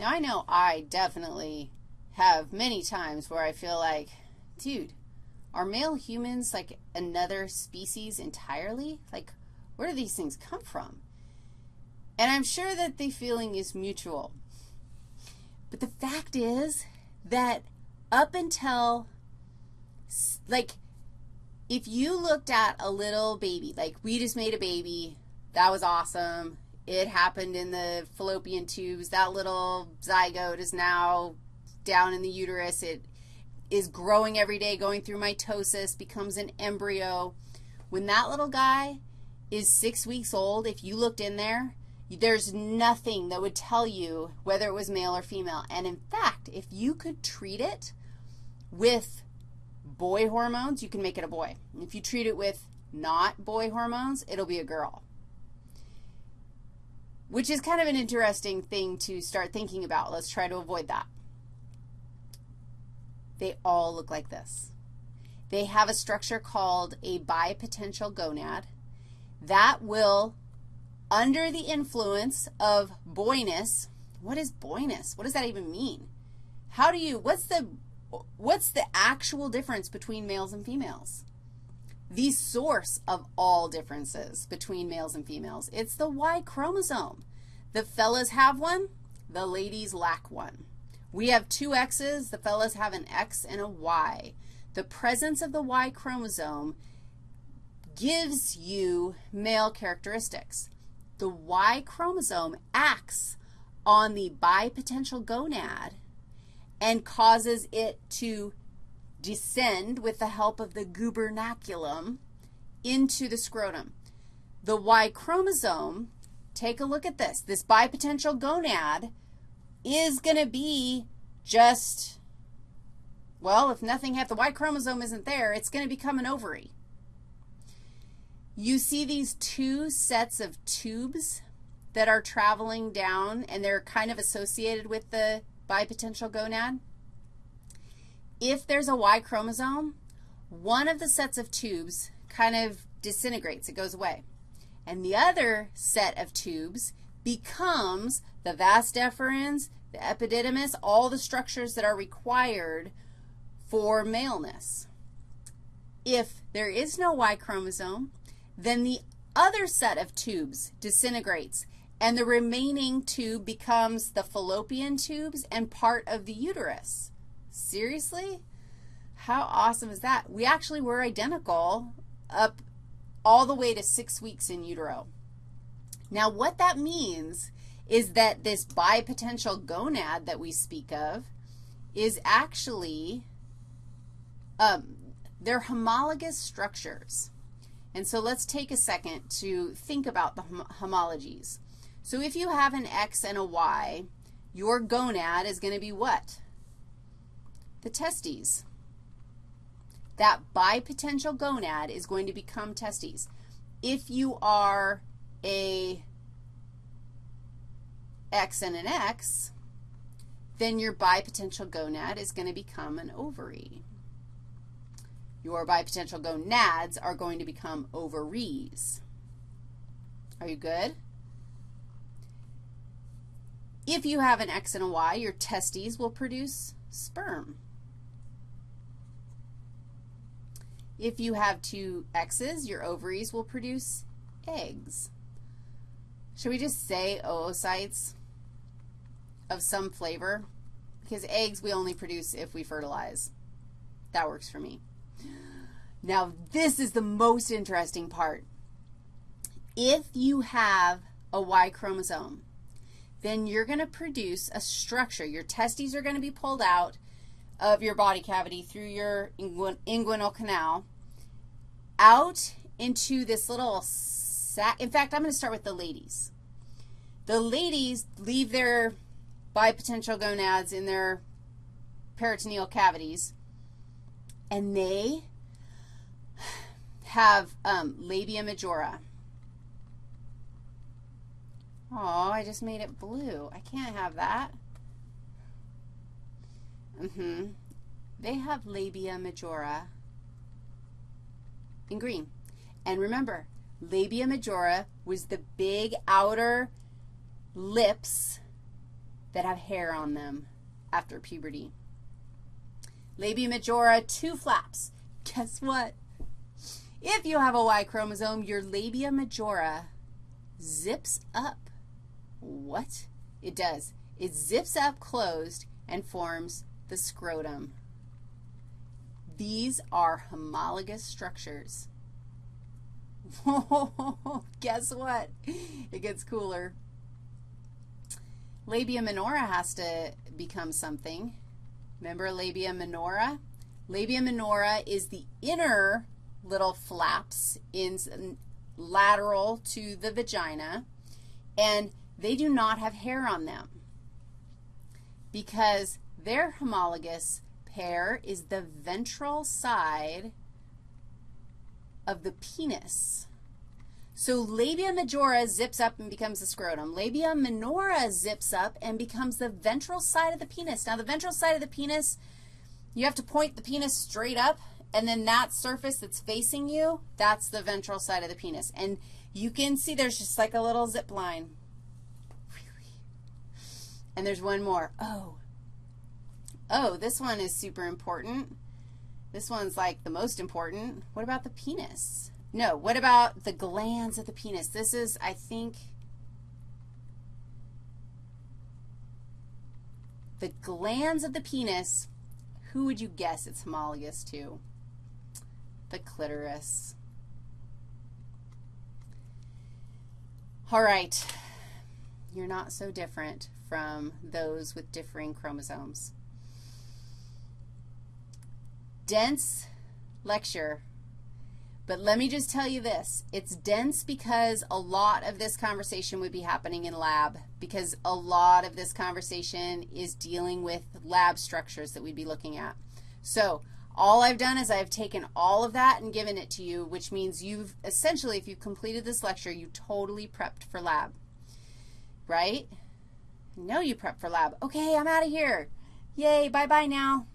Now, I know I definitely have many times where I feel like, dude, are male humans like another species entirely? Like, where do these things come from? And I'm sure that the feeling is mutual. But the fact is that up until, like, if you looked at a little baby, like we just made a baby, that was awesome. It happened in the fallopian tubes. That little zygote is now down in the uterus. It is growing every day, going through mitosis, becomes an embryo. When that little guy is six weeks old, if you looked in there, there's nothing that would tell you whether it was male or female. And in fact, if you could treat it with boy hormones, you can make it a boy. If you treat it with not boy hormones, it'll be a girl, which is kind of an interesting thing to start thinking about. Let's try to avoid that. They all look like this. They have a structure called a bipotential gonad that will under the influence of boyness. What is boyness? What does that even mean? How do you, what's the, what's the actual difference between males and females? The source of all differences between males and females. It's the Y chromosome. The fellas have one, the ladies lack one. We have two X's. The fellas have an X and a Y. The presence of the Y chromosome gives you male characteristics the Y chromosome acts on the bipotential gonad and causes it to descend with the help of the gubernaculum into the scrotum. The Y chromosome, take a look at this. This bipotential gonad is going to be just, well, if nothing, happens, the Y chromosome isn't there, it's going to become an ovary. You see these two sets of tubes that are traveling down, and they're kind of associated with the bipotential gonad. If there's a Y chromosome, one of the sets of tubes kind of disintegrates. It goes away. And the other set of tubes becomes the vas deferens, the epididymis, all the structures that are required for maleness. If there is no Y chromosome, then the other set of tubes disintegrates, and the remaining tube becomes the fallopian tubes and part of the uterus. Seriously? How awesome is that? We actually were identical up all the way to six weeks in utero. Now, what that means is that this bipotential gonad that we speak of is actually, um, they're homologous structures. And so let's take a second to think about the hom homologies. So if you have an X and a Y, your gonad is going to be what? The testes. That bipotential gonad is going to become testes. If you are a X and an X, then your bipotential gonad is going to become an ovary. Your bipotential gonads are going to become ovaries. Are you good? If you have an X and a Y, your testes will produce sperm. If you have two X's, your ovaries will produce eggs. Should we just say oocytes of some flavor? Because eggs we only produce if we fertilize. That works for me. Now, this is the most interesting part. If you have a Y chromosome, then you're going to produce a structure. Your testes are going to be pulled out of your body cavity through your inguinal canal out into this little sac. In fact, I'm going to start with the ladies. The ladies leave their bipotential gonads in their peritoneal cavities, and they have um, labia majora. Oh, I just made it blue. I can't have that. Mm-hmm. They have labia majora in green. And remember, labia majora was the big outer lips that have hair on them after puberty. Labia majora, two flaps. Guess what? If you have a Y chromosome, your labia majora zips up. What? It does. It zips up closed and forms the scrotum. These are homologous structures. Guess what? It gets cooler. Labia minora has to become something. Remember labia minora? Labia minora is the inner little flaps in lateral to the vagina, and they do not have hair on them because they're homologous pair is the ventral side of the penis. So labia majora zips up and becomes the scrotum. Labia minora zips up and becomes the ventral side of the penis. Now, the ventral side of the penis, you have to point the penis straight up, and then that surface that's facing you, that's the ventral side of the penis. And you can see there's just like a little zip line. And there's one more. Oh. Oh, this one is super important. This one's like the most important. What about the penis? No, what about the glans of the penis? This is, I think, the glans of the penis, who would you guess it's homologous to? The clitoris. All right. You're not so different from those with differing chromosomes dense lecture. But let me just tell you this. It's dense because a lot of this conversation would be happening in lab because a lot of this conversation is dealing with lab structures that we'd be looking at. So all I've done is I've taken all of that and given it to you, which means you've essentially, if you've completed this lecture, you totally prepped for lab, right? Know you prepped for lab. Okay, I'm out of here. Yay, bye-bye now.